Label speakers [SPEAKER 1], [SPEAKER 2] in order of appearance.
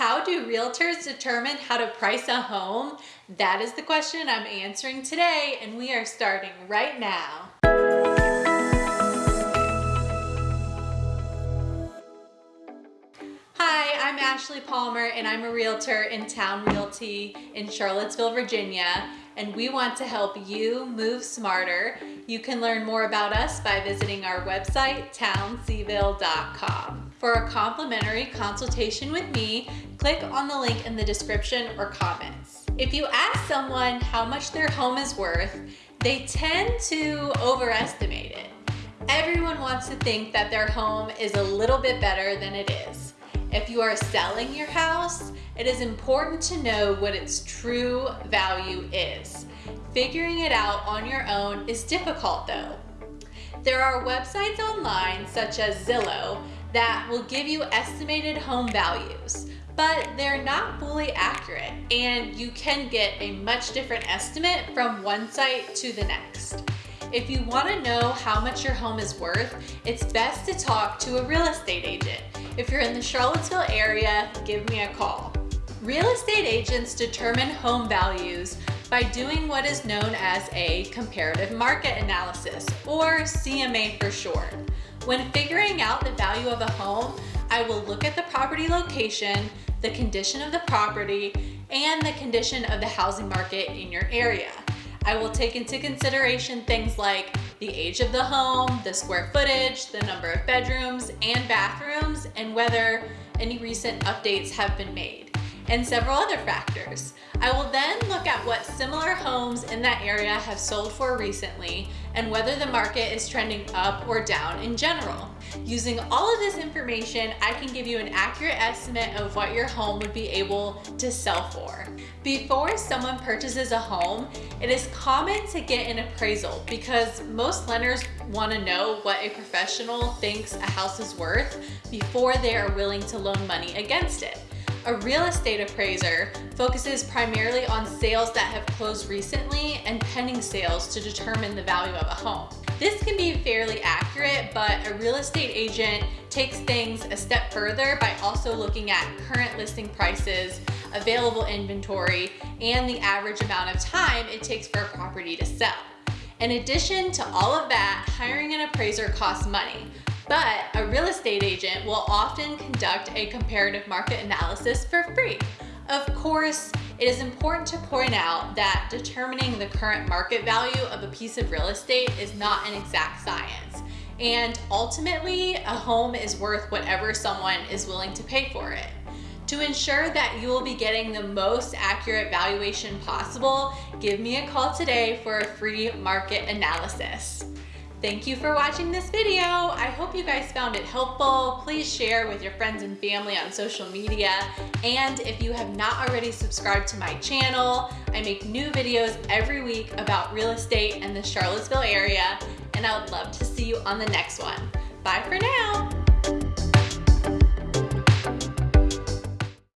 [SPEAKER 1] How do realtors determine how to price a home? That is the question I'm answering today, and we are starting right now. Hi, I'm Ashley Palmer, and I'm a realtor in Town Realty in Charlottesville, Virginia, and we want to help you move smarter. You can learn more about us by visiting our website, townseville.com. For a complimentary consultation with me, click on the link in the description or comments. If you ask someone how much their home is worth, they tend to overestimate it. Everyone wants to think that their home is a little bit better than it is. If you are selling your house, it is important to know what its true value is. Figuring it out on your own is difficult though. There are websites online such as Zillow that will give you estimated home values, but they're not fully accurate and you can get a much different estimate from one site to the next. If you want to know how much your home is worth, it's best to talk to a real estate agent. If you're in the Charlottesville area, give me a call. Real estate agents determine home values by doing what is known as a comparative market analysis, or CMA for short. When figuring out the value of a home, I will look at the property location, the condition of the property, and the condition of the housing market in your area. I will take into consideration things like the age of the home, the square footage, the number of bedrooms and bathrooms, and whether any recent updates have been made, and several other factors. I will then look at what similar homes in that area have sold for recently and whether the market is trending up or down in general. Using all of this information, I can give you an accurate estimate of what your home would be able to sell for. Before someone purchases a home, it is common to get an appraisal because most lenders want to know what a professional thinks a house is worth before they are willing to loan money against it. A real estate appraiser focuses primarily on sales that have closed recently and pending sales to determine the value of a home. This can be fairly accurate, but a real estate agent takes things a step further by also looking at current listing prices, available inventory, and the average amount of time it takes for a property to sell. In addition to all of that, hiring an appraiser costs money, but a real estate agent will often conduct a comparative market analysis for free. Of course, it is important to point out that determining the current market value of a piece of real estate is not an exact science. And ultimately, a home is worth whatever someone is willing to pay for it. To ensure that you will be getting the most accurate valuation possible, give me a call today for a free market analysis. Thank you for watching this video. I hope you guys found it helpful. Please share with your friends and family on social media. And if you have not already subscribed to my channel, I make new videos every week about real estate in the Charlottesville area, and I would love to see you on the next one. Bye for now.